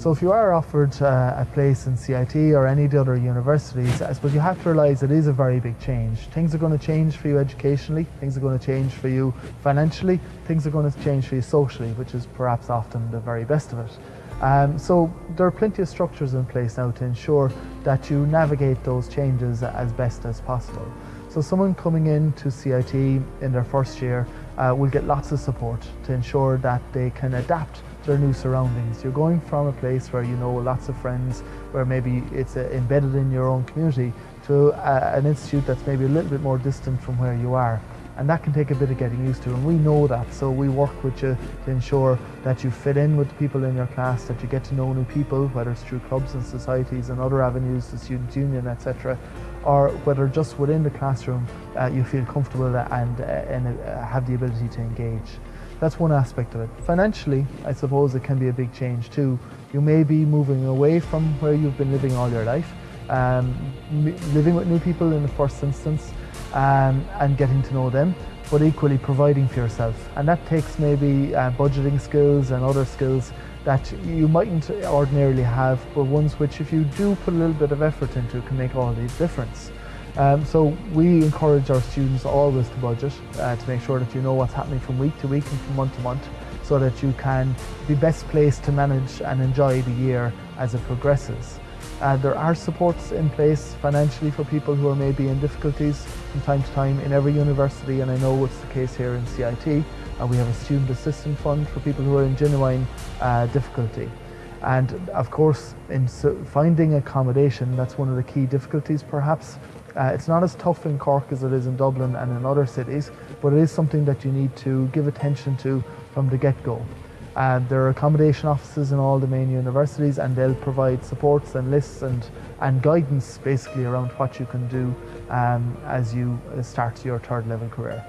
So if you are offered uh, a place in CIT or any of the other universities, I suppose you have to realise it is a very big change. Things are going to change for you educationally, things are going to change for you financially, things are going to change for you socially, which is perhaps often the very best of it. Um, so there are plenty of structures in place now to ensure that you navigate those changes as best as possible. So someone coming into CIT in their first year uh, will get lots of support to ensure that they can adapt their new surroundings. You're going from a place where you know lots of friends, where maybe it's uh, embedded in your own community, to uh, an institute that's maybe a little bit more distant from where you are. And that can take a bit of getting used to, and we know that. So we work with you to ensure that you fit in with the people in your class, that you get to know new people, whether it's through clubs and societies and other avenues, the student union, etc., or whether just within the classroom uh, you feel comfortable and, uh, and uh, have the ability to engage. That's one aspect of it. Financially, I suppose it can be a big change too. You may be moving away from where you've been living all your life, um, living with new people in the first instance, um, and getting to know them, but equally providing for yourself. And that takes maybe uh, budgeting skills and other skills that you mightn't ordinarily have, but ones which if you do put a little bit of effort into can make all the difference. Um, so we encourage our students always to budget uh, to make sure that you know what's happening from week to week and from month to month so that you can be best placed to manage and enjoy the year as it progresses. Uh, there are supports in place financially for people who are maybe in difficulties from time to time in every university and I know it's the case here in CIT. Uh, we have a student assistance fund for people who are in genuine uh, difficulty. And of course, in finding accommodation, that's one of the key difficulties perhaps. Uh, it's not as tough in Cork as it is in Dublin and in other cities, but it is something that you need to give attention to from the get-go. Uh, there are accommodation offices in all the main universities and they'll provide supports and lists and, and guidance basically around what you can do um, as you start your third level career.